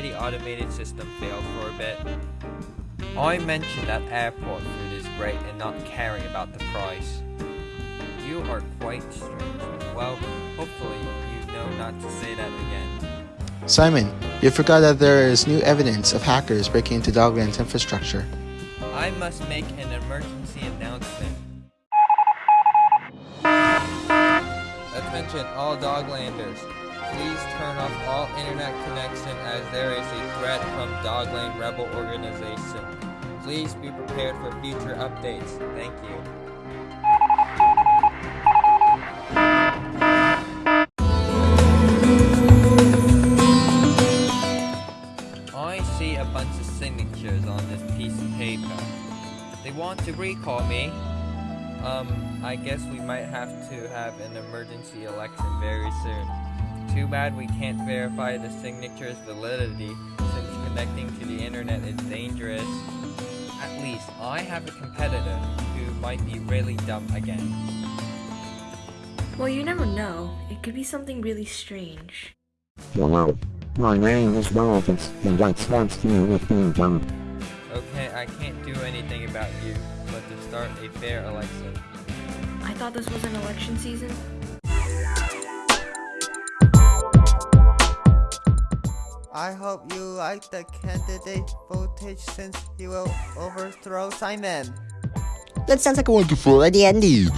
The automated system failed for a bit. I mentioned that airport food is great and not caring about the price. You are quite strange. Well, hopefully you know not to say that again. Simon, you forgot that there is new evidence of hackers breaking into Dogland's infrastructure. I must make an emergency announcement. Attention all Doglanders. Off all internet connection as there is a threat from Dogland Rebel Organization. Please be prepared for future updates. Thank you. I see a bunch of signatures on this piece of paper. They want to recall me. Um, I guess we might have to have an emergency election very soon. Too bad we can't verify the signature's validity since connecting to the internet is dangerous. At least I have a competitor who might be really dumb again. Well, you never know. It could be something really strange. Hello. My name is Dolphins, and that's what's new with being dumb. Okay, I can't do anything about you, but to start a fair election. I thought this was an election season. I hope you like the candidate voltage since he will overthrow Simon. That sounds like a wonderful idea indeed.